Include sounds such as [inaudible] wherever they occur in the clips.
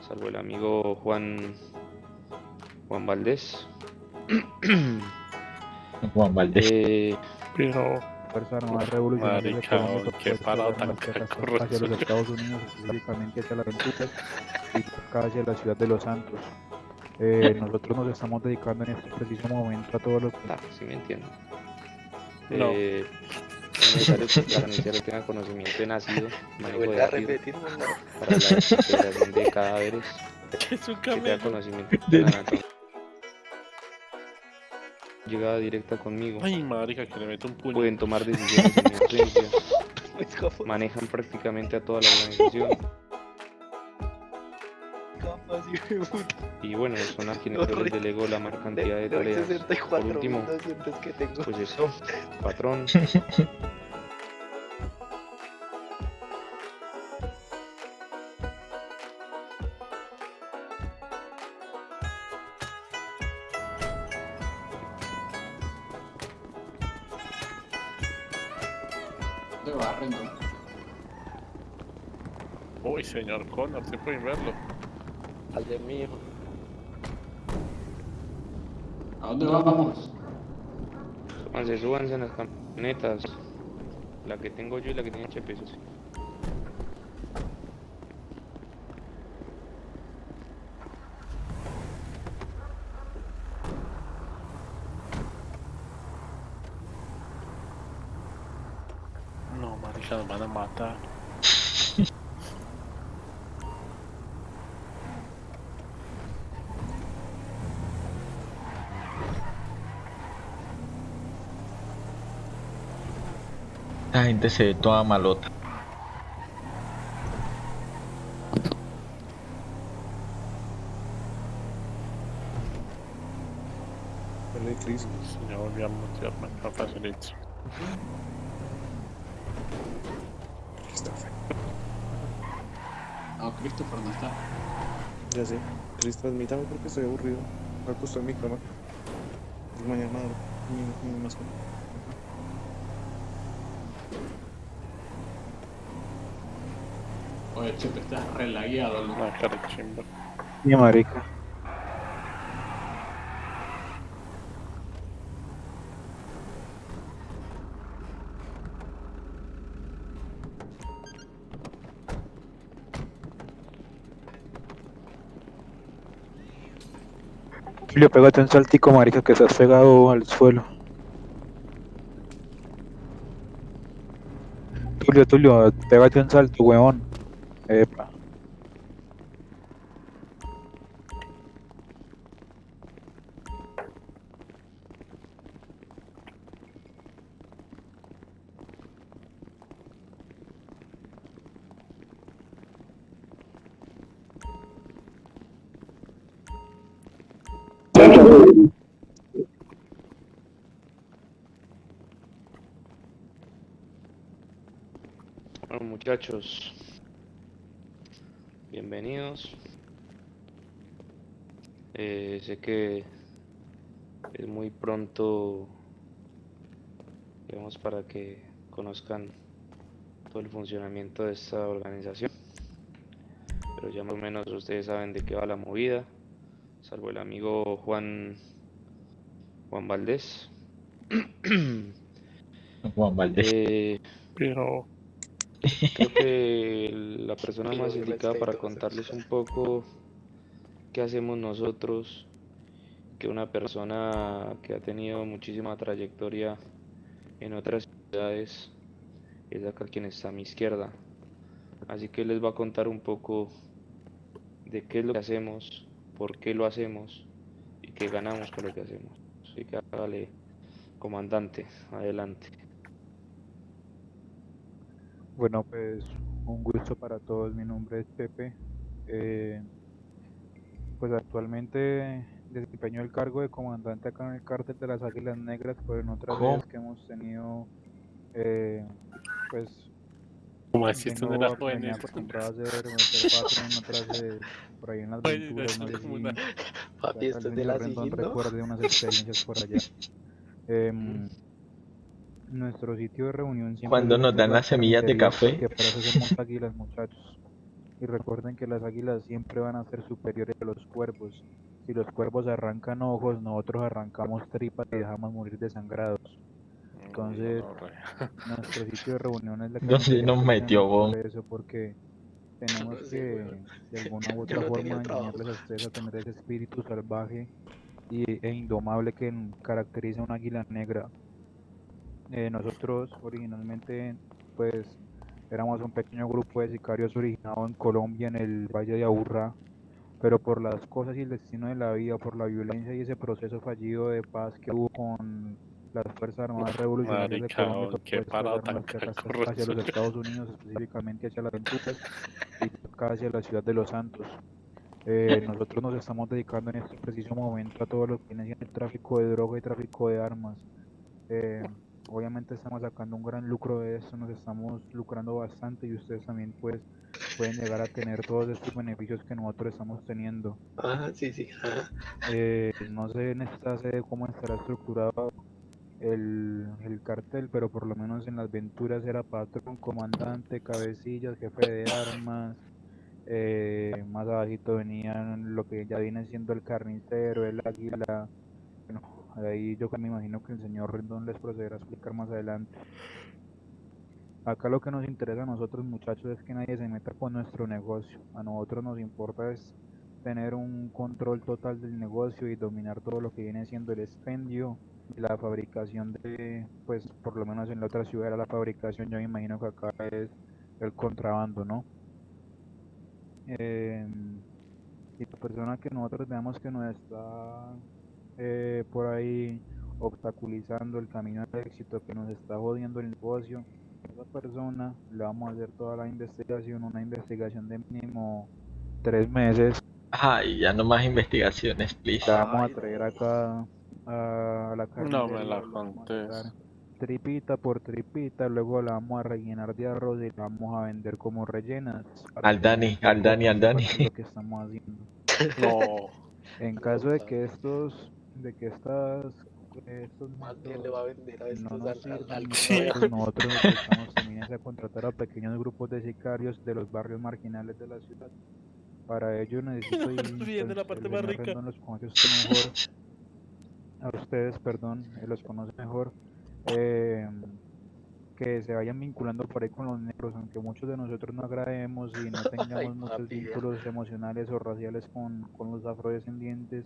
salvo el amigo Juan Juan Valdés. [coughs] Juan Valdés. Eh, Pero, Fuerza Armada Revolucionaria Colombia qué las tan hacia los. Estados Unidos, específicamente hacia las Venturas y acá hacia la ciudad de Los Santos. Eh, [laughs] nosotros nos estamos dedicando en este preciso momento a todo lo que ah, sí me entiendo. No. Eh, es necesario que cada noticiero tenga conocimiento de nacido, manejo de ácido para la detección de cadáveres, ¿qué es un que tenga camello? conocimiento de la anatomía. Llegada directa conmigo. Ay, marica, que le meto un puño. Pueden tomar decisiones en [laughs] mi ausencia. [laughs] Es como Manejan prácticamente a toda la organización. de. Y bueno, son a quienes yo les delego la mayor cantidad de De tareas. 64 Por último, 200 que tengo. [laughs] eso, patrón. Uy, señor Connor, se pueden verlo. Al de hijo. ¿A dónde vamos? Súbanse, súbanse en las camionetas. La que tengo yo y la que tiene Chepe, La gente se ve toda malota. Ya volví a mutearme, no facilito. Ah, Christopher no está. Ya sé. Chris, transmítame porque estoy aburrido. Me acosté en mi cama. Y mañana mi, mi mascota. Oye, Chepe, estás relagueado, ¿no? Una cara chimba. Mi marica. Julio, pégate un saltico, marica, que estás pegado al suelo. Tulio, Tulio, pégate un salto, weón. Epa. Muchachos, bienvenidos. Eh, sé que es muy pronto, digamos, para que conozcan todo el funcionamiento de esta organización. Pero ya más o menos ustedes saben de qué va la movida, salvo el amigo Juan Juan Valdés. Juan Valdés. Eh, Pero, Creo que la persona más indicada para contarles un poco qué hacemos nosotros, que una persona que ha tenido muchísima trayectoria en otras ciudades, es acá quien está a mi izquierda. Así que les va a contar un poco de qué es lo que hacemos, por qué lo hacemos y qué ganamos con lo que hacemos. Así que hágale, comandante, adelante. Bueno, pues un gusto para todos. Mi nombre es Pepe. Eh, pues actualmente desempeño el cargo de comandante acá en el cártel de las Águilas Negras, pero en otras ¿Cómo? veces que hemos tenido, eh, pues como decís, tú no vengo eras a- acostumbrado hacer, otras de, por ahí en las aventuras, no sé si Papi, esto de la Rendón sigil, ¿no? recuerde unas experiencias por allá. [laughs] Em, nuestro sitio de reunión siempre Cuando nos dan la las semillas de café. porque para eso somos águilas, muchachos. Y recuerden que las águilas siempre van a ser superiores a los cuervos. Si los cuervos arrancan ojos, nosotros arrancamos tripas y dejamos morir desangrados. Entonces, [laughs] nuestro sitio de reunión es la ¿Dónde cafetería nos metió, por eso, porque tenemos que de alguna u [laughs] otra forma enseñarles a ustedes a tener ese espíritu salvaje y, e indomable que caracteriza a un águila negra. Eh, nosotros originalmente pues éramos un pequeño grupo de sicarios originado en Colombia, en el Valle de Aburrá, pero por las cosas y el destino de la vida, por la violencia y ese proceso fallido de paz que hubo con las Fuerzas Armadas Revolucionarias de Colombia, qué parada tan hacia, [laughs] los Estados Unidos, específicamente hacia las Venturas y hacia la ciudad de Los Santos. Eh, nosotros nos estamos dedicando en este preciso momento a todo lo que viene el tráfico de droga y tráfico de armas. Eh, obviamente estamos sacando un gran lucro de esto, nos estamos lucrando bastante y ustedes también pues pueden llegar a tener todos estos beneficios que nosotros estamos teniendo. Ah, sí, sí. ah. Eh, no sé en esta sede cómo estará estructurado el, el cartel, pero por lo menos en las venturas era patrón, comandante, cabecillas, jefe de armas. eh, más abajito venían lo que ya viene siendo el carnicero, el águila. Ahí yo me imagino que el señor Rendón les procederá a explicar más adelante. Acá lo que nos interesa a nosotros muchachos es que nadie se meta con nuestro negocio. A nosotros nos importa es tener un control total del negocio y dominar todo lo que viene siendo el expendio y la fabricación de, pues por lo menos en la otra ciudad era la fabricación, yo me imagino que acá es el contrabando, ¿no? Em, y la persona que nosotros veamos que nos está eh, por ahí obstaculizando el camino al éxito, que nos está jodiendo el negocio, esa persona le vamos a hacer toda la investigación, una investigación de mínimo tres meses Ay, ya no más investigaciones, please. la vamos a traer no. acá a la No carnicería, me la tripita por tripita, luego la vamos a rellenar de arroz y la vamos a vender como rellenas. Al Dani, al Dani, al Dani. lo que estamos haciendo. [laughs] No, En caso de que estos, de que estas, estos Más bien le va a vender a no estos nos al, al, sirvan, al Sí. pues nosotros nos dedicamos [laughs] también es a contratar a pequeños grupos de sicarios de los barrios marginales de la ciudad. Para ello necesito [laughs] de la parte más rica. Rendón los conoce mejor, a ustedes, perdón, los conoce mejor, eh, que se vayan vinculando por ahí con los negros, aunque muchos de nosotros no agrademos y no [laughs] tengamos muchos papi, ya. vínculos emocionales o raciales con, con los afrodescendientes,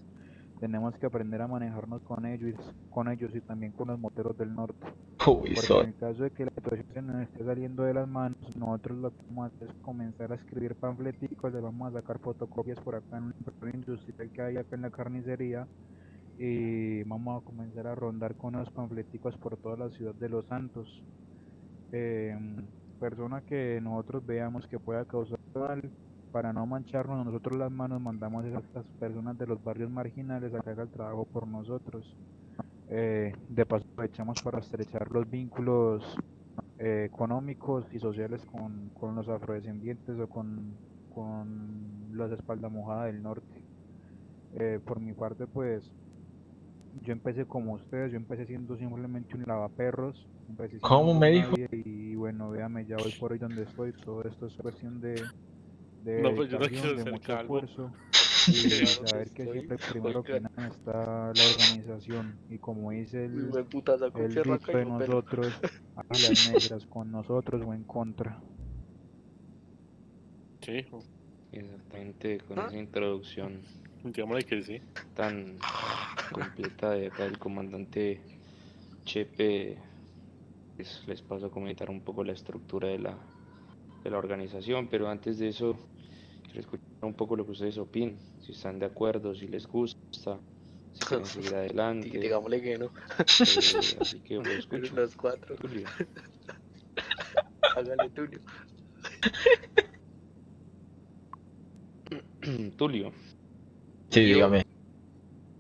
tenemos que aprender a manejarnos con ellos, con ellos y también con los moteros del norte. Uy, Porque soy. en el caso de que la situación se nos esté saliendo de las manos, nosotros lo que vamos a hacer es comenzar a escribir panfleticos, le vamos a sacar fotocopias por acá en un impresor industrial que hay acá en la carnicería y vamos a comenzar a rondar con los panfleticos por toda la ciudad de Los Santos. Em, persona que nosotros veamos que pueda causar mal, para no mancharnos nosotros las manos, mandamos a estas personas de los barrios marginales a que haga el trabajo por nosotros. Eh, de paso aprovechamos para estrechar los vínculos eh, económicos y sociales con, con los afrodescendientes o con, con los espalda mojada del norte. Eh, por mi parte, pues yo empecé como ustedes, yo empecé siendo simplemente un lavaperros. empecé ¿Cómo me dijo? nadie Y bueno, véame, ya hoy por hoy donde estoy, todo esto es cuestión de, de No, pues yo no quiero de ser mucho calvo. esfuerzo [laughs] y que saber que estoy, siempre [laughs] primero que nada está la organización y como dice el, el y de nosotros, [laughs] águilas negras, con nosotros o en contra. sí, Exactamente, con ¿Ah? esa introducción digámosle que sí. tan completa de acá del comandante Chepe, pues, les paso a comentar un poco la estructura de la, de la organización, pero antes de eso quiero escuchar un poco lo que ustedes opinan, si están de acuerdo, si les gusta, si quieren [laughs] seguir adelante, eh, digámosle que no. así que lo [laughs] escucho. los cuatro. Tulio. [laughs] Hágale Tulio. [clears throat] Tulio, Sí, Yo- dígame.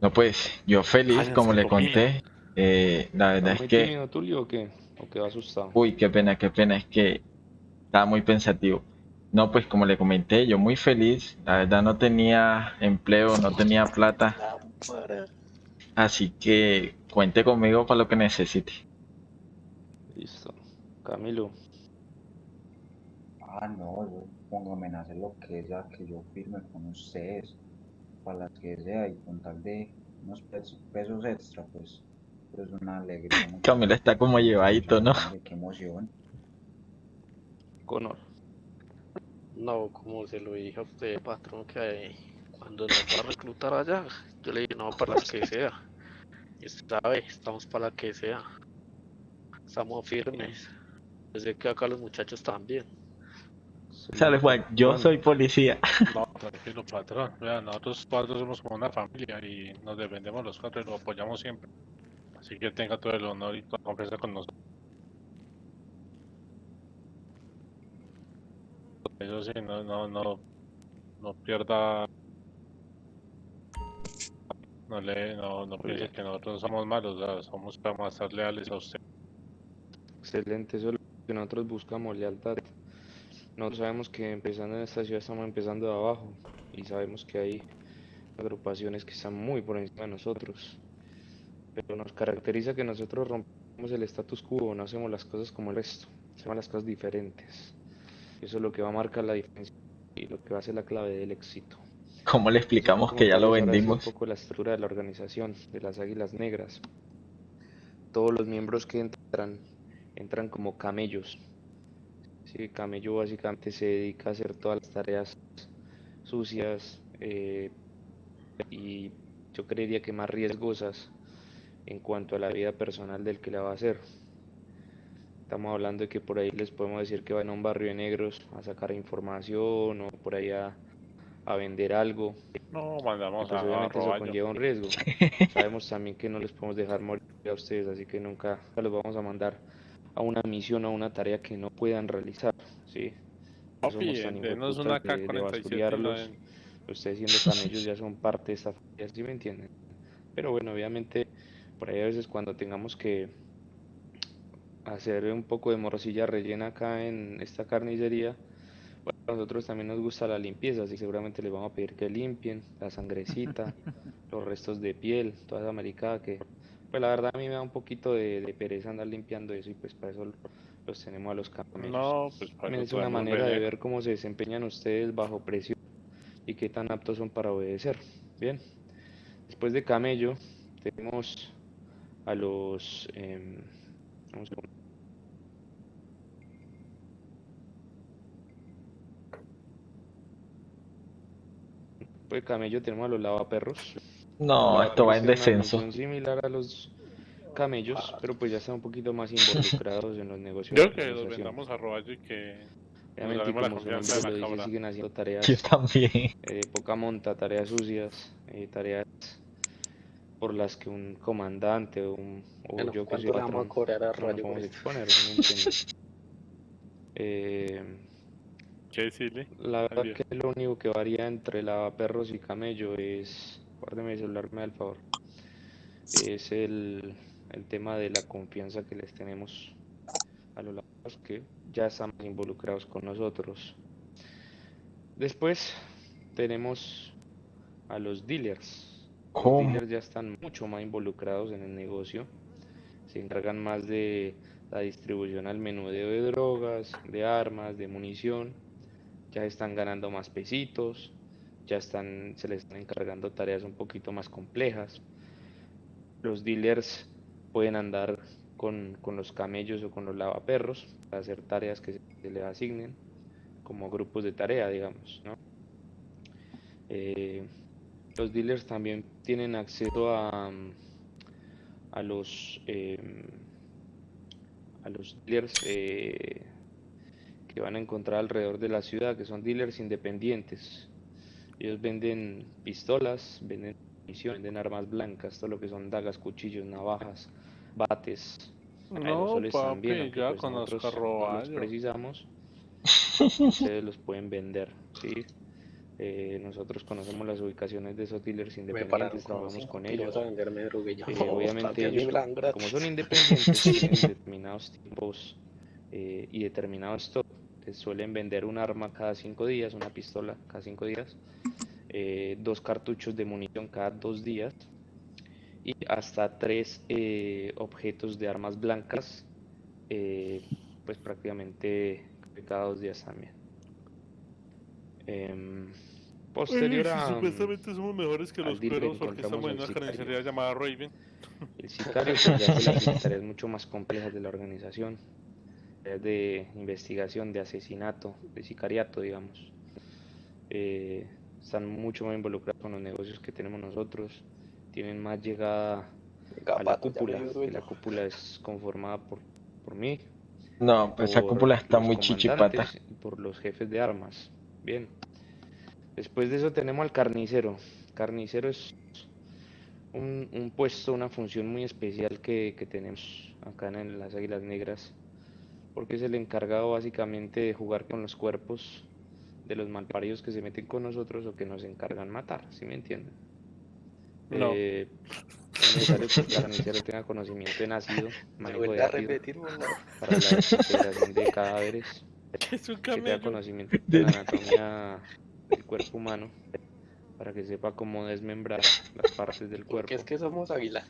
No, pues, yo feliz, como le conté. eh, la verdad ¿está es que, tímido Tulio o qué? ¿O quedó asustado? uy, qué pena, qué pena, es que estaba muy pensativo. No, pues como le comenté, yo muy feliz. La verdad no tenía empleo, no tenía plata. Así que cuente conmigo para lo que necesite. Listo. Camilo, Ah, no, yo póngame a hacer lo que sea, que yo firme con ustedes, para las que sea, y con tal de unos pesos, pesos extra, pues, pues una alegría. Camila está como llevadito, ¿no? Qué emoción. Conor. No, como se lo dije a usted, patrón, que cuando nos va a reclutar allá, yo le dije, no, para la que sea. Y usted sabe, estamos para la que sea. Estamos firmes. Yo sé que acá los muchachos también. Sale Juan, yo soy policía. No, tranquilo, patrón. Vea, nosotros cuatro somos como una familia y nos defendemos los cuatro y lo apoyamos siempre. Así que tenga todo el honor y toda confianza con nosotros. Eso sí, no, no, no, no pierda. No le, no, no piense que nosotros somos malos, somos para estar leales a usted. Excelente, eso es lo que nosotros buscamos, lealtad. Nosotros sabemos que empezando en esta ciudad estamos empezando de abajo y sabemos que hay agrupaciones que están muy por encima de nosotros. Pero nos caracteriza que nosotros rompemos el status quo, no hacemos las cosas como el resto, hacemos las cosas diferentes. Eso es lo que va a marcar la diferencia y lo que va a ser la clave del éxito. ¿Cómo le explicamos que ya lo vendimos? Un poco la estructura de la organización de las Águilas Negras. Todos los miembros que entran entran como camellos. Sí, camello básicamente se dedica a hacer todas las tareas sucias eh, y yo creería que más riesgosas en cuanto a la vida personal del que la va a hacer. Estamos hablando de que por ahí les podemos decir que van a un barrio de negros a sacar información o por ahí a, vender algo. No, mandamos pues a, a obviamente eso conlleva un riesgo. [laughs] Sabemos también que no les podemos dejar morir a ustedes, así que nunca los vamos a mandar a una misión o a una tarea que no puedan realizar, ¿sí? No Papi, somos tan hijueputas una de, de K-47 y lo basuriarlos. den. Ustedes siendo camellos ya son parte de esta familia, ¿sí me entienden? Pero bueno, obviamente por ahí a veces cuando tengamos que hacer un poco de morcilla rellena acá en esta carnicería, bueno, a nosotros también nos gusta la limpieza, así que seguramente les vamos a pedir que limpien la sangrecita, [laughs] los restos de piel, toda esa maricada que, pues la verdad a mí me da un poquito de, de pereza andar limpiando eso y pues para eso los tenemos a los camellos. No, pues para es una manera de ver cómo se desempeñan ustedes bajo presión y qué tan aptos son para obedecer. Bien, después de camello tenemos a los... em, un segundo. Después de camello tenemos a los lavaperros. No, esto va en descenso. función similar a los camellos, pero pues ya están un poquito más [laughs] involucrados en los negocios Yo de que los vendamos a Roballo y que Obviamente, como nombre de lo la dice, cabra. siguen haciendo Yo tareas también. eh, poca monta, tareas sucias, eh, tareas por las que un comandante o, un, o Bueno, yo que soy ¿cuánto le vamos a patrón cobrar a no nos Rayo por podemos exponer, ¿sí me entiendes? [laughs] Eh, ¿Qué decirle? la verdad que lo único que varía entre lavaperros y camello es, guárdeme el celular, me da el favor, es el, el tema de la confianza que les tenemos a los lavaperros que ya están más involucrados con nosotros. Después tenemos a los dealers. Los ¿Cómo? dealers ya están mucho más involucrados en el negocio. Se encargan más de la distribución al menudeo de drogas, de armas, de munición. Ya están ganando más pesitos. Ya están, se les están encargando tareas un poquito más complejas. Los dealers pueden andar con, con los camellos o con los lavaperros para hacer tareas que se, les asignen como grupos de tarea, digamos. Eh, los dealers también tienen acceso a, a los em, a los dealers eh, que van a encontrar alrededor de la ciudad, que son dealers independientes. Ellos venden pistolas, venden munición, venden armas blancas, todo lo que son dagas, cuchillos, navajas, bates, No, aerosoles también, papi, aunque ya pues conozco nosotros los precisamos, ustedes los pueden vender, ¿sí? Eh, nosotros conocemos las ubicaciones de esos dealers independientes, trabajamos con ellos. Eh, [laughs] no, obviamente ellos, como son independientes, tienen [laughs] determinados tiempos eh, y determinado stock. Les suelen vender un arma cada cinco días, una pistola cada cinco días, eh, dos cartuchos de munición cada dos días y hasta tres eh, objetos de armas blancas, eh, pues prácticamente cada dos días también. Em, posterior a, supuestamente somos mejores que los cueros porque estamos en una carnicería llamada Raven. El sicario pues, ya las [laughs] tareas mucho más complejas de la organización, de investigación, de asesinato, de sicariato, digamos. Eh, están mucho más involucrados con los negocios que tenemos nosotros, tienen más llegada a la cúpula, que la cúpula es conformada por, por mí, No, pues esa cúpula está muy chichipata. y por los jefes de armas. Bien. Después de eso tenemos al carnicero. Carnicero es un, un puesto, una función muy especial que, que tenemos acá en las Águilas Negras, porque es el encargado básicamente de jugar con los cuerpos de los malparidos que se meten con nosotros o que nos encargan matar, ¿sí me entienden? No. Eh, es necesario que el carnicero tenga conocimiento de nacido, [laughs] Me manejo de ácido repetir, para la desintegración de cadáveres, [laughs] Es un que tenga conocimiento de la anatomía del cuerpo humano, para que sepa cómo desmembrar las partes del cuerpo. Porque es que somos águila.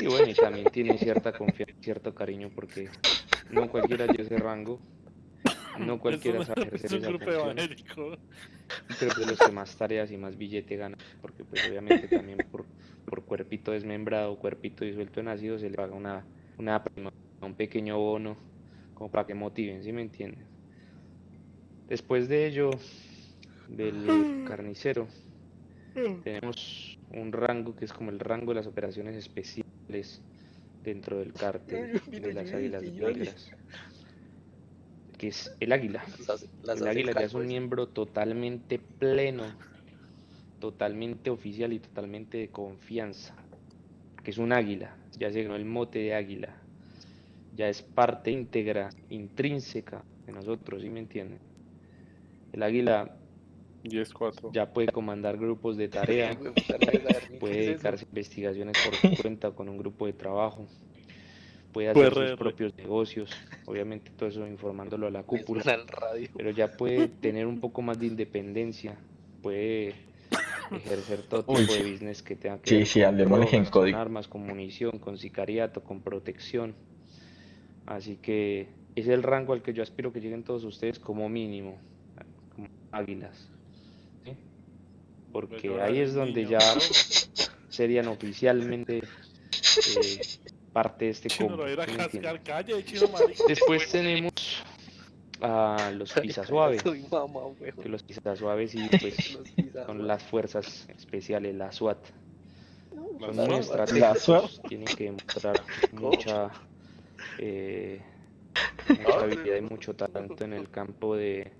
Y bueno, y también tiene cierta confianza, cierto cariño, porque [laughs] no cualquiera dio ese rango, no cualquiera Es un- sabe [laughs] ejercer es un esa grupo función, evangélico. pero de los que más tareas y más billete ganan, porque pues obviamente también por, por cuerpito desmembrado, cuerpito disuelto en ácido, se le paga una, una prima, un pequeño bono, como para que motiven, ¿sí me entienden? Después de ello, del carnicero, tenemos un rango que es como el rango de las operaciones especiales dentro del cártel de las águilas negras, que es el águila. Las, las El águila ya es un miembro totalmente pleno, totalmente oficial y totalmente de confianza, que es un águila, ya se ganó el mote de águila, ya es parte íntegra, intrínseca de nosotros, ¿sí me entienden? El águila 10-4. ya puede comandar grupos de [laughs] tarea, puede dedicarse a investigaciones por su cuenta con un grupo de trabajo, puede Puede hacer sus propios negocios, obviamente todo eso informándolo a la cúpula. pero ya puede tener un poco más de independencia, puede ejercer todo Uy, tipo de business que tenga que sí, ver sí, con en armas, con munición, con sicariato, con protección. Así que es el rango al que yo aspiro que lleguen todos ustedes como mínimo, como águilas. ¿Sí? Porque ahí es donde niño, ya [laughs] serían oficialmente eh, parte de este combo. ¿sí. Después tenemos a los pisa [laughs] suave Soy mamá, que los pisa suaves y [laughs] pues son las fuerzas especiales, la SWAT. Son muy SWAT. La SWAT. estratégicos, tienen que demostrar mucha, eh, mucha habilidad y mucho talento en el campo de,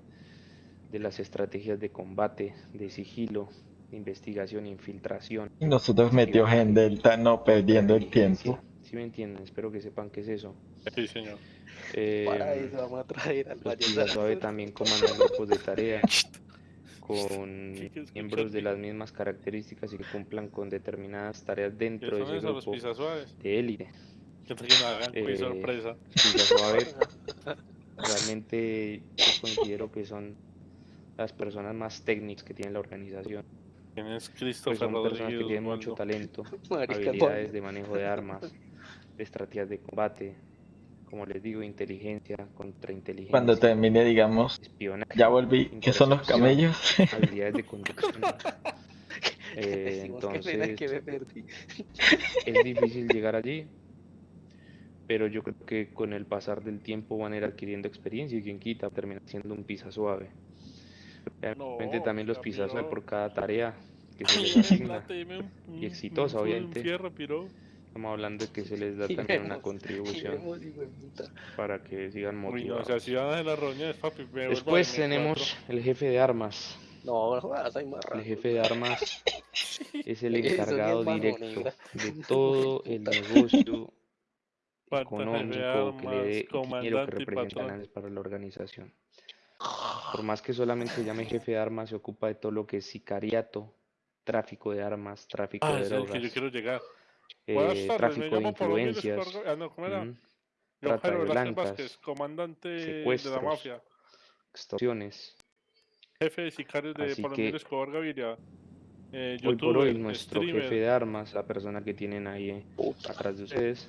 de las estrategias de combate, de sigilo, de investigación, infiltración. Y nosotros metidos en Delta, no perdiendo el tiempo. ¿Sí me entienden? Espero que sepan qué es eso. Sí, señor. Para Eh, eso vamos a traer al vallenato. Suave también comandan grupos de tarea [laughs] con miembros de las mismas características y que cumplan con determinadas tareas ¿Qué dentro de ese grupo de élite. Que Eh, sorpresa. [laughs] Realmente yo considero que son las personas más técnicas que tiene la organización. ¿Quién es Pues son personas que tienen mucho talento, [laughs] habilidades de manejo de armas, de estrategias de combate, como les digo, inteligencia, contrainteligencia, Cuando termine, digamos, espionaje. ya volví. ¿Qué son los camellos? habilidades de [laughs] conducción. [laughs] Eh, entonces que me perdí. es difícil llegar allí, pero yo creo que con el pasar del tiempo van a ir adquiriendo experiencia y quien quita termina siendo un pisa suave. Realmente No, también los ya, pisa suave piro. por cada tarea que se les asigna. un- exitosa, obviamente. Estamos hablando de que se les da Y también una contribución Y para que sigan Uy, no, o motivados. sea, si van a las reuniones, papi, me Después M4. tenemos el jefe de armas. No, no jodas, hay más El jefe de armas [laughs] es el es encargado mano directo de todo el negocio económico que le armas, dé dinero que y representa para la organización. Por más que solamente se llame jefe de armas, se ocupa de todo lo que es sicariato, tráfico de armas, tráfico Ah, de ese es el que yo drogas, quiero llegar. Eh, tardes, tráfico de influencias, Espargo- Ah, no, ¿cómo era? Yo, trata de blancas, Vázquez, comandante de la secuestros, mafia, extorsiones. jefe de sicarios de Así que Escobar Gaviria, eh, hoy por hoy nuestro jefe streamer. de armas, la persona que tienen ahí eh, atrás de ustedes,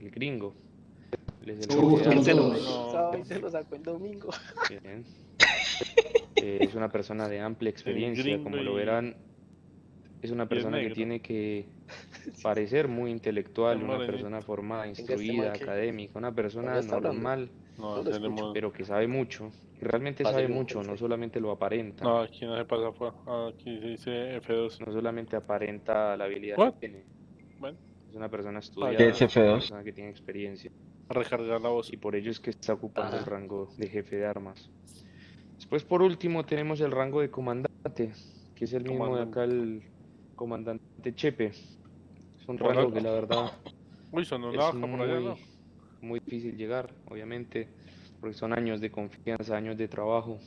el gringo. Él es el Mucho jefe de gusto, Se lo, sacó el domingo. Bien. Eh, es una persona de amplia [laughs] experiencia, como lo verán. Es una persona que tiene que [laughs] parecer muy intelectual, una persona formada, este instruida, académica, una persona normal, pero que sabe mucho. Y realmente sabe mucho, no solamente lo aparenta. No, aquí no se pasa por... ah, Aquí se dice F2. no solamente aparenta la habilidad What? que tiene. Bueno. Es una persona ¿Qué estudiada, es es una F2? persona que tiene experiencia A recargar la voz. y por ello es que está ocupando el Ah. rango de jefe de armas. Después por último tenemos el rango de comandante, que es el mismo de acá el comandante Chepe. Es un rango que la verdad [laughs] Uy, son es por allá, muy, ¿no? muy difícil llegar, obviamente, porque son años de confianza, años de trabajo.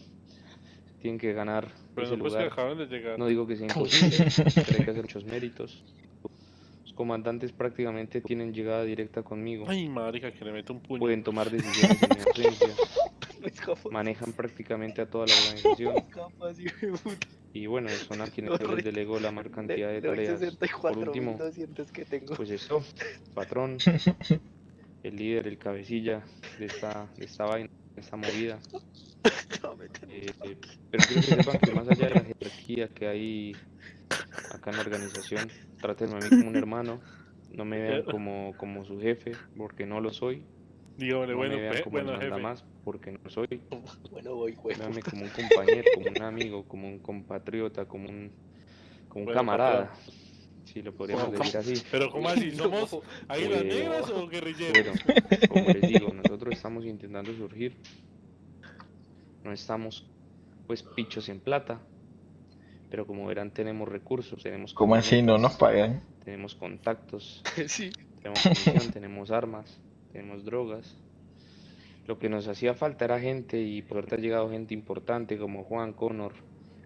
Tienen que ganar Pero ese no pues que lugar. acaban de llegar. No digo que sea [laughs] imposible, pero hay que hacer muchos méritos. Los comandantes prácticamente tienen llegada directa conmigo. Ay, marica, que le meto un puño. Pueden tomar decisiones en mi ausencia. [laughs] Manejan prácticamente a toda la organización. Y bueno, son a quienes yo les delego la mayor cantidad de tareas. Por último, 64.200 que tengo. pues eso, patrón, [laughs] el líder, el cabecilla de esta, de esta vaina, de esta movida. [laughs] Eh, eh, pero quiero que sepan que más allá de la jerarquía que hay acá en la organización, trátenme a mí como un [laughs] hermano, no me vean como, como su jefe, porque no lo soy, Dígame, no bueno, me vean como el bueno, jefe. mandamás, porque no soy, [laughs] Bueno, voy, güey. véanme como un compañero, como un amigo, como un compatriota, como un, como un Bueno, camarada, si lo podríamos decir así. Pero, ¿cómo así? ¿Somos [laughs] águilas negras o guerrilleros? Bueno, como les digo, nosotros estamos intentando surgir. No estamos, pues, pichos en plata. Pero como verán, tenemos recursos, tenemos ¿Cómo así? ¿No nos pagan? Tenemos contactos, [laughs] Sí. tenemos munición, [laughs] tenemos armas, tenemos drogas. Lo que nos hacía falta era gente y por suerte ha llegado gente importante como Juan, Connor,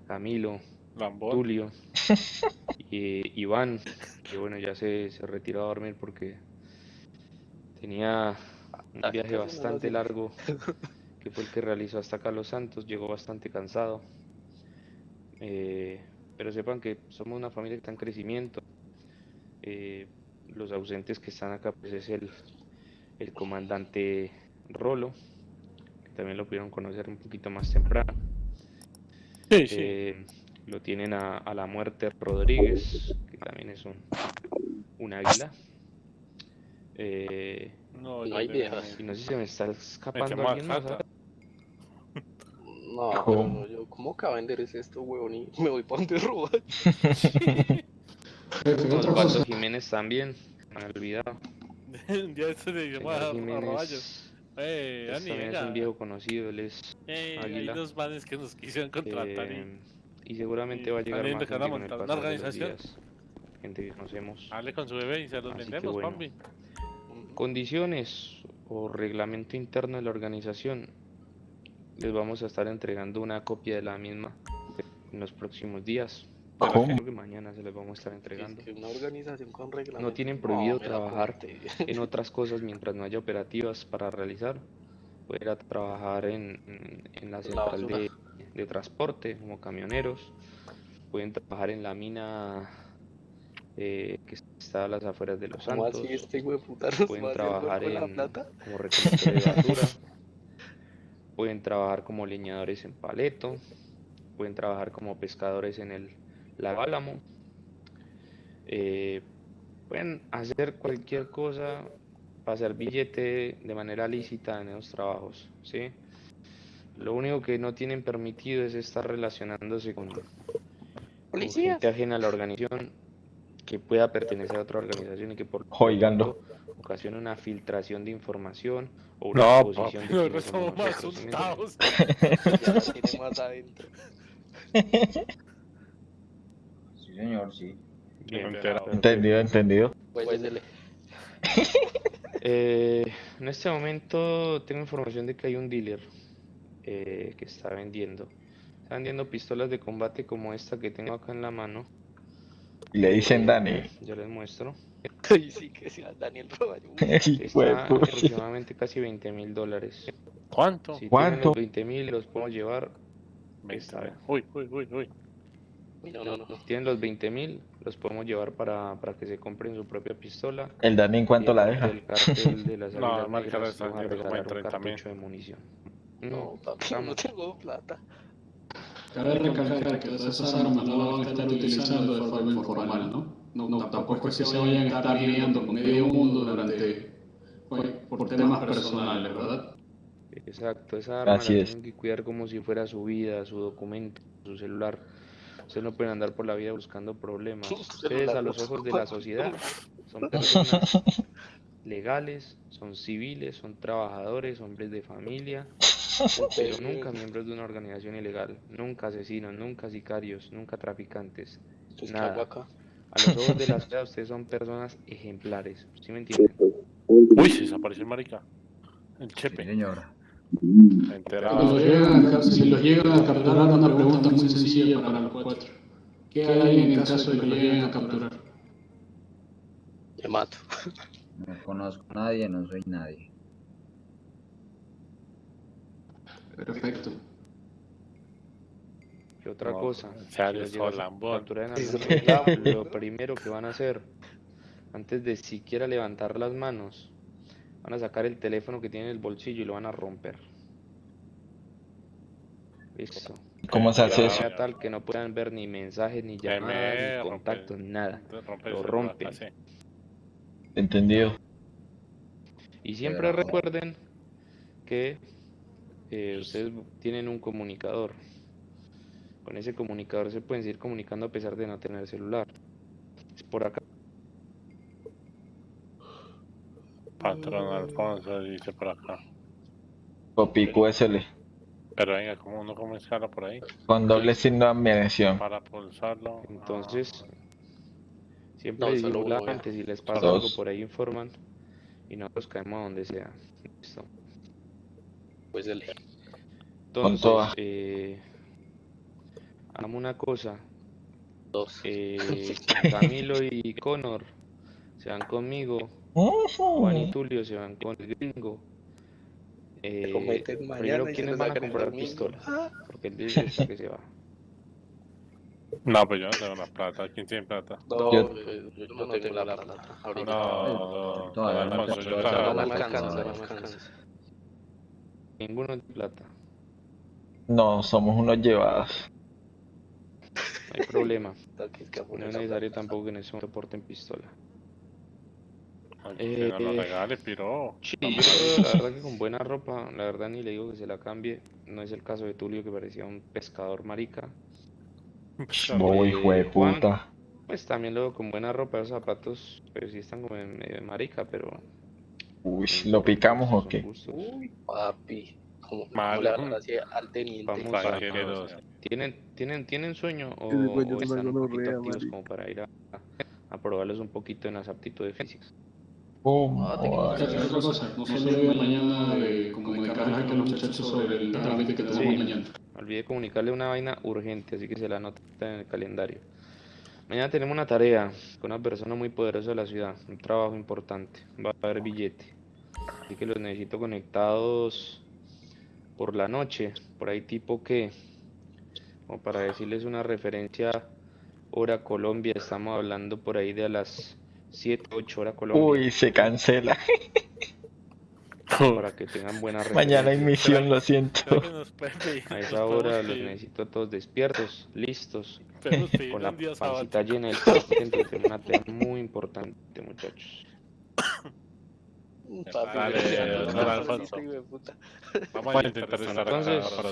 Camilo, Lambón. Tulio [laughs] y Iván, que bueno, ya se, se retiró a dormir porque tenía un Ah, viaje bastante largo, que fue el que realizó hasta acá Los Santos, llegó bastante cansado. Eh, pero sepan que somos una familia que está en crecimiento. Eh, los ausentes que están acá, pues es el, el comandante Rolo, que también lo pudieron conocer un poquito más temprano. Sí, sí. Eh, lo tienen a, a la muerte Rodríguez, que también es un, un águila. Eh, no, hay viejas. y no sé si se me está escapando alguien más. No, pero yo, ¿cómo que vender es esto, huevón? Y me voy para donde robar. [laughs] Osvaldo Jiménez también, me han olvidado. [laughs] ya se le dio Señor a, a Jiménez Roballos. Eh, Ani, también es un viejo conocido, él es Eh, hay dos manes que nos quisieron contratar y eh, y seguramente y va a llegar más gente el montar una los organización. días, gente que conocemos. hable con su bebé y se los Así vendemos, bueno. papi. Condiciones o reglamento interno de la organización. Les vamos a estar entregando una copia de la misma en los próximos días. ¿Cómo? Que mañana se les vamos a estar Es entregando. que una organización con reglamento. tienen prohibido trabajar. [laughs] En otras cosas, mientras no haya operativas para realizar, pueden trabajar en, en- la La central de, de transporte como camioneros. Pueden trabajar en la mina eh, que está a las afueras de Los ¿Cómo Santos. así este pueden trabajar en, plata? como recolectores de basura, [laughs] pueden trabajar como leñadores en paleto, pueden trabajar como pescadores en el lago Álamo, eh, pueden hacer cualquier cosa para hacer billete de manera lícita en esos trabajos, ¿sí? Lo único que no tienen permitido es estar relacionándose con, con gente ajena a la organización que pueda pertenecer a otra organización y que por lo Joigando. Tanto ocasione una filtración de información o una No, exposición papi, de quiénes somos más asustados. Ya la tiene más adentro. Sí, señor, sí. Bien, Entera. perfecto. Entendido, entendido. Pues dele. Eh, en este momento tengo información de que hay un dealer eh, que está vendiendo. Está vendiendo pistolas de combate como esta que tengo acá en la mano. Y le dicen Dani. Ya les muestro. [laughs] Ay, sí, que sea Daniel Roballo. [laughs] De Está aproximadamente casi 20 mil dólares. ¿Cuánto? Si tienen ¿Cuánto? los 20 mil los podemos llevar. Está ve. Uy, uy, uy, uy. No, no, no. Si tienen los 20 mil los podemos llevar para, para que se compren su propia pistola. ¿El Dani en cuánto Y la el deja? del cartel de [laughs] las No, regalar un 30.000. cartucho de munición. No, papi, no tengo plata. Cabe recalcar que esas armas no las van a estar utilizando de forma informal, ¿no? No, tampoco es que se vayan a estar lidiando con medio mundo durante, pues, por temas personales, ¿verdad? Exacto, esa arma Así la es. tienen que cuidar como si fuera su vida, su documento, su celular. Ustedes no pueden andar por la vida buscando problemas. Ustedes a los ojos de la sociedad son [laughs] personas legales, son civiles, son trabajadores, hombres de familia, [laughs] pero nunca miembros de una organización ilegal, nunca asesinos, nunca sicarios, nunca traficantes, Entonces, ¿qué hago nada. acá? A los ojos de la sociedad ustedes son personas ejemplares, ¿sí me entienden? Uy, se desapareció el marica. El chepe. señor. Si Enterado. los llegan a, ca- si los llegan a capturar, una pregunta muy sencilla para los cuatro. ¿Qué hay en el caso de que los lleguen a capturar? Me mato. No conozco a nadie, no soy nadie. Perfecto. ¿Qué otra No, cosa? en Si serio, los llegas a Solambón. capturar en Sí, algún Solambón. momento, lo primero que van a hacer, antes de siquiera levantar las manos, van a sacar el teléfono que tienen en el bolsillo y lo van a romper. Listo. ¿Cómo se hace eso? tal que no puedan ver ni mensajes, ni llamadas, ni contactos, nada. Rompe Lo rompen. Entendido. Y siempre recuerden que eh, ustedes tienen un comunicador. Con ese comunicador se pueden seguir comunicando a pesar de no tener celular. Es por acá. Patrón Alfonso dice por acá. Copy QSL. Pero venga, ¿cómo uno cómo escala por ahí? Con doble signo de admiración. Para pulsarlo. Entonces, ah, siempre No, solo disimula uno, ya. antes, si les pasa Dos. algo por ahí informan y nosotros caemos a donde sea. Listo. Pues el Entonces, eh, hagamos una cosa. dos. eh, [laughs] Camilo y Connor se van conmigo. Juan y Tulio se van con el gringo. Eh, primero, ¿quiénes van a comprar domingo. pistola? Porque el dice está que se va. No, pues yo no tengo la plata. ¿Quién tiene plata? No, Yo- eh, yo no tengo la plata. Ahorita No, no, Todavía no. Ninguno de plata. No, somos unos llevados. No hay problema. [laughs] No es necesario tampoco que en porten pistola. Ay, Eh, que no lo regale, piro. Sí, yo creo, la [laughs] verdad que con buena ropa, la verdad ni le digo que se la cambie. No es el caso de Tulio que parecía un pescador marica. Bobo Eh, hijo de puta. Pues también luego con buena ropa, los zapatos, pues sí están como en medio de marica, pero... Uy, ¿lo picamos o qué? Uy, papi. ¿Cómo, cómo Mal. al teniente? Vamos a- ¿Tienen, tienen, ¿Tienen sueño o, Ese güey o es una están un poquito activos como para ir a, a probarlos un poquito en las aptitudes físicas? Oh, Ah, te joder. Otra otra cosa, no se olvide mañana de comunicarles a los muchachos sobre el trámite que tenemos Sí. mañana. Olvidé comunicarle una vaina urgente, así que se la anota en el calendario. Mañana tenemos una tarea con una persona muy poderosa de la ciudad, un trabajo importante, va a haber billete. Así que los necesito conectados por la noche, por ahí tipo que, como para decirles una referencia, hora Colombia, estamos hablando por ahí de a las 7, 8 horas Colombia, Uy, se cancela. para que tengan buena [laughs] Mañana hay referencia. misión, lo siento. A esa hora los necesito a todos despiertos, listos. con la pancita llena del tenemos una tarea muy importante, muchachos. [coughs] Papi, don "No, no, Alfonso". puta. Vamos a intentar estar acá Entonces- para.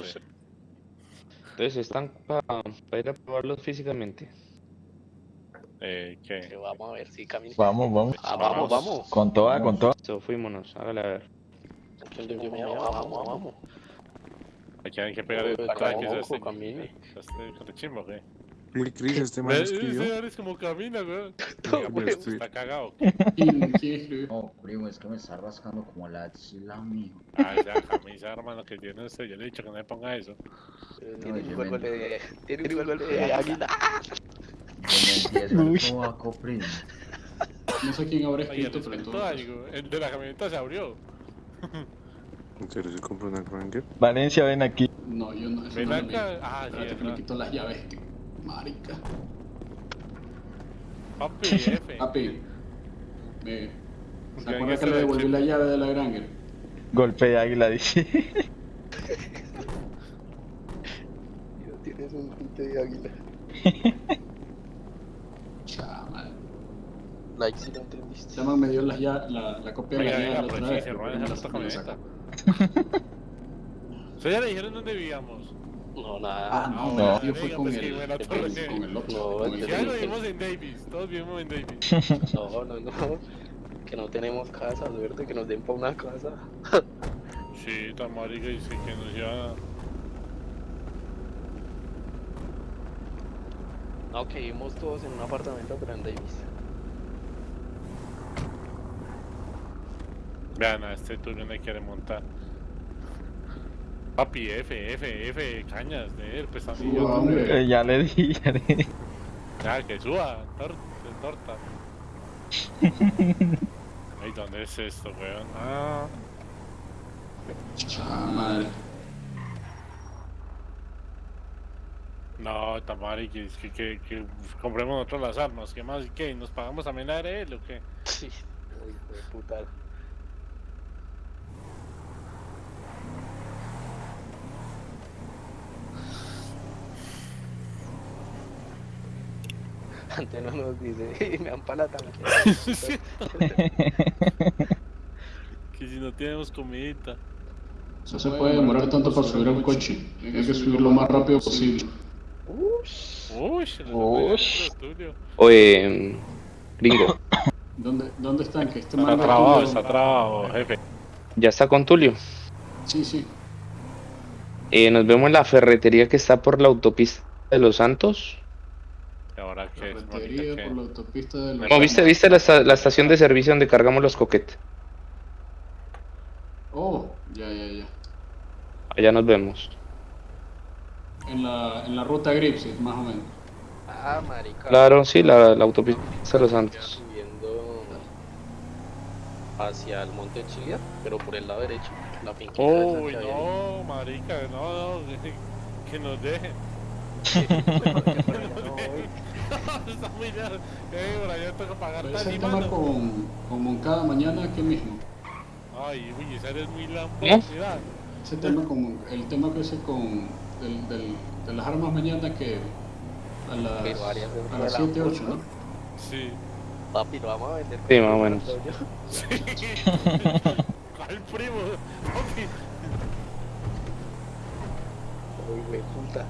Entonces, ¿están para ir a probarlos físicamente? Eh, Que ¿qué? Vamos a ver si camina. Vamos, vamos. Ah, vamos, vamos. Con toda, con toda. Listo, fuímonos, hágale a ver. Llamo, vamos, vamos. Aquí hay que pegar el Uy, para que carajo, se esté. Muy Cris, este man escribió. Ese man es como camina, güey. [laughs] Está cagado. ¿Quién, quién escribió? No, primo, es que me está rascando como la axila, mijo. Ah, esa camisa, hermano, que tiene usted. Yo le he dicho que no me ponga eso. Tiene un golpe de. Tiene un golpe de águila. Uy. el sobaco, primo. No sé quién habrá escrito, pero entonces. El de la camioneta se abrió. ¿En serio se compró una Granger? Valencia, ven aquí. No, yo no. Ven mío. acá. Ah, sí, Espérate es que me quito las llaves, este marica. Papi, [laughs] F. Papi, me... ¿se acuerda que le devolví la llave de la Granger? Golpe de águila, dice. Tienes un tinte de águila. [laughs] Chama. Like si entendiste. Llaman me dio ya, la, la copia de la llave la otra vez. esa la- la camioneta. ¿Ustedes ya le dijeron dónde vivíamos? No, nada. Ah, no, me fue venga, con pues, el, me con el, otro. No, el Ya lo vivimos en Davis, todos vivimos en Davis. [laughs] No, no, no. Que no tenemos casa, Alberto, que nos den pa' una casa. [laughs] Sí, tan marica dice que nos lleva... No, que vivimos todos en un apartamento, pero en Davis. Vean, a este Tulio no quiere montar. Papi, F, F, F, cañas de él, pues Suba. Eh, ya le di, ya le di. Ya, que suba, tor torta. Ay, ¿dónde es esto, weón? Ah, Chama. no, Tamari, que, que, que, que compremos nosotros las armas. ¿Qué más? ¿Qué? ¿Nos pagamos también la de él o qué? Sí. Hijo de puta. No nos dice, [laughs] me dan para la tanquera. [laughs] que si no tenemos comidita. No se puede demorar tanto para subir al coche. Hay que subir lo más rápido posible. Uy, Ush. Oye, gringo, [coughs] ¿Dónde, dónde están? Que este Está trabado, está trabado, jefe. ya está con Tulio. Sí, sí. Eh, nos vemos en la ferretería que está por la autopista de Los Santos. ¿Y ahora marica? por la autopista de los No, ¿viste, viste la, la estación de servicio donde cargamos los coquetes? Oh, ya, ya, ya. Allá nos vemos. En la, en la ruta Gripsy, más o menos. Ah, marica. Claro, sí, la, la autopista de Los Santos. Subiendo hacia el monte Chilia, pero por el lado derecho. La finquita Uy, que no, marica, no, no, que- que nos dejen. Está muy lejos. Eh, por allá toca pagar tema con, con Moncada mañana aquí mismo. Ay, uy, esa eres muy lampo. Ese tema con, el tema que ese con del, del, de las armas mañana que a las, Que varias veces a las fue 7, la 8, ¿no? sí. Papi, lo vamos a vender. Sí, más o menos. [laughs] Sí. ¿Cuál primo? Papi. Uy, güey, puta.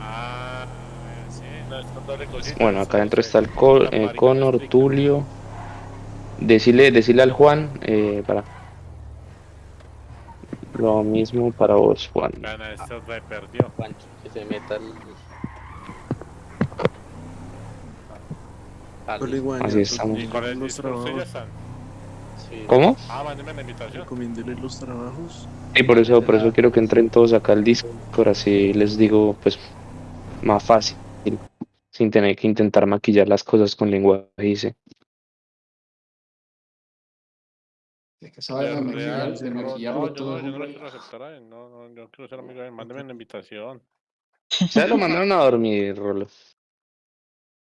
Ah, sí, no, es doble cosita. Bueno, acá adentro está el Co- La eh, explica. Tulio. Decirle, decirle al Juan, eh, para. Lo mismo para vos, Juan. Gana, esto me perdió. Pancho, que se meta el. Así estamos. ¿Cómo? Ah, mándeme la invitación. recomiéndele los trabajos. Sí, por eso, por eso quiero que entren todos acá al Discord, así les digo, pues, más fácil, sin tener que intentar maquillar las cosas con lenguaje, dice. Es que vaina de maquillar, de no, maquillarlo no, yo todo. no, yo no no, no, yo quiero ser amigo de él, mándeme la [laughs] invitación. Ya lo mandaron a dormir, Rolo.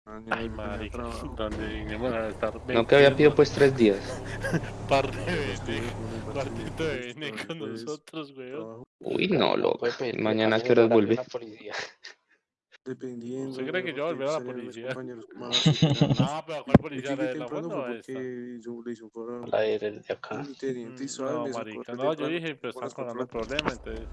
Mañana Ay, trabajo. [laughs] donde vinimos a estar No que había pedido pues tres días. [laughs] par de Estuve vene, con el cuartito de Barcelona, vene con pues, nosotros, weón. Uy, no, loco. Mañana a qué horas vuelve. Dependiendo. ¿Usted cree que yo volveré a la policía? [laughs] No, pero ¿cuál policía? ¿La de la temprano buena o fue esta? porque yo le hice un La de, acá. teniente Mm, No, marica, no, yo dije, pero están con tarde. problemas, entonces.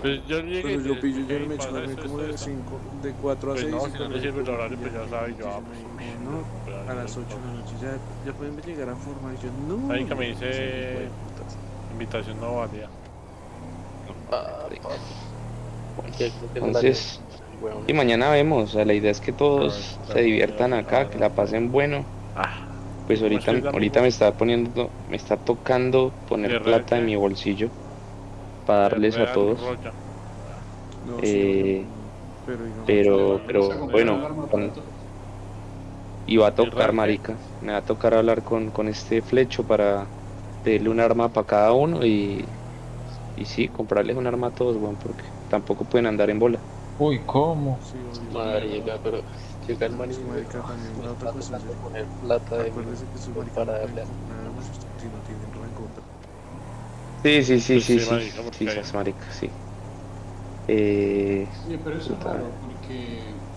Pues yo llegué y yo pillo, yo y me esto, como de esto. 5, de 4 a Pues 6. no, si no le sirve el horario, pues ya sabe, yo, pues, dijo, no, pues, a las no 8 de la noche ya, ya pueden llegar a formar. Yo, no. Ahí que me dice-. Invitación no valía. Ah, papi. Porque creo que Entonces, y mañana vemos. O sea, la idea es que todos se diviertan acá, que la pasen bueno. Ah, Pues ¿Cómo ahorita, ahorita me está poniendo, me está tocando poner ¿De plata en mi bolsillo para darles a todos. No, Eh, sí, pero pero- bueno. Y va a ¿Y real tocar, marica. Me va a tocar hablar con, con este flecho para pedirle un arma para cada uno y, y sí, comprarles un arma a todos, weón, porque tampoco pueden andar en bola. Uy, ¿cómo? sí. Marica, pero llega el man y Sí, me marica, también la otra es- poner plata de Acuérdese que su marica para darle a- si no tienen rencor. Sí, sí, sí, Pues sí, sí, sí, marica, sí, marica. Eh, Oye, pero eso es Puta. raro porque.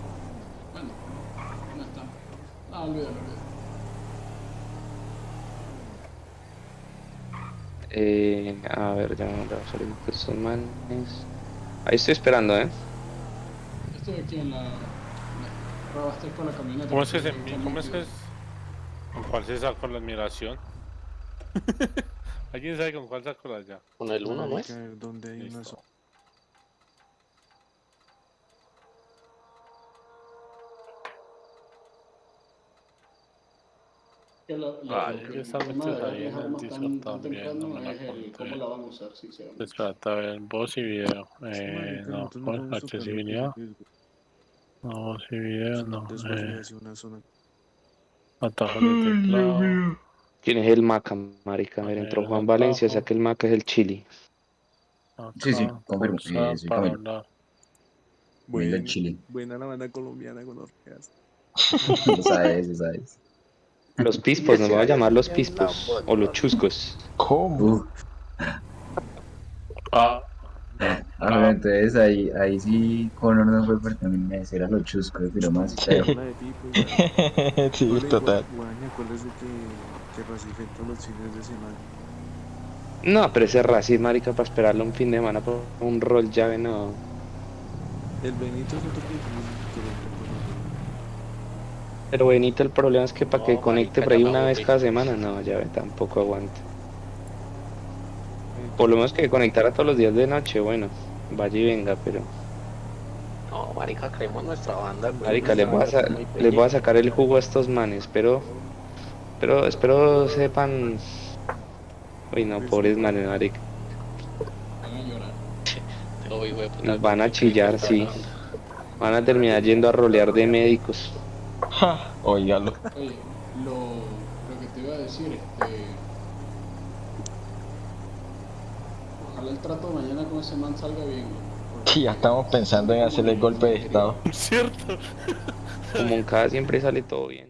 Bueno, no está. Ah, olvídalo, olvídalo. eh, a ver, ya vamos a salir con estos manes. Ahí estoy esperando, ¿eh? Robaste con la camioneta. ¿Cómo es que se Está ¿Cómo es que es? ¿Con cuál se sacó la admiración? [laughs] ¿Alguien sabe con cuál sacó la ya? Con el 1, ¿no es? Donde hay una Listo. zona. Que lo, lo- lo de ahí en Discord también, no me la conté. cómo la van a usar, sinceramente. Espérate, a ver, voz y video. Eh, no, accesibilidad. No, y video, no. Eh, una zona. de teclado. ¿Quién es el Maca, marica? A ver, entró Juan Valencia, abajo. saque el Maca, es el Chili. Sí, sí, acá, confirmo, sí, para confirmo. Muy del Buena, Chile. buena la banda colombiana con orquedas. [laughs] Lo sabes, lo sabes. Los pispos, [laughs] nos vamos a llamar los pispos. O los chuscos. ¿Cómo? Uf, Ah, ah, pero entonces ahí, ahí sí Conor no fue pertenecer a los chuscos, pero más tipos, ya. sí, [laughs] total. No, pero ese racismo, marica, para esperarlo un fin de semana por un rol llave, no. El Benito siento que que lo Pero Benito, el problema es que para que No, conecte por ahí una me vez cada semana, no, llave, tampoco aguanta. Por lo menos que conectara todos los días de noche, bueno, vaya y venga, pero. No, marica, creemos nuestra banda, güey. Marica, les voy, a les voy sacar el jugo a estos manes, pero. Pero espero sepan. Uy, no, pobres manes, marica. Van a llorar. [laughs] Puta, van a chillar, sí. Van a terminar yendo a rolear de médicos. Ja, Óigalo. Oye, lo, lo que te iba a decir, este. Ojalá el trato mañana con ese man salga bien. Sí, [laughs] ya estamos pensando en hacerle golpe de estado. [laughs] cierto. Como en cada siempre sale todo bien.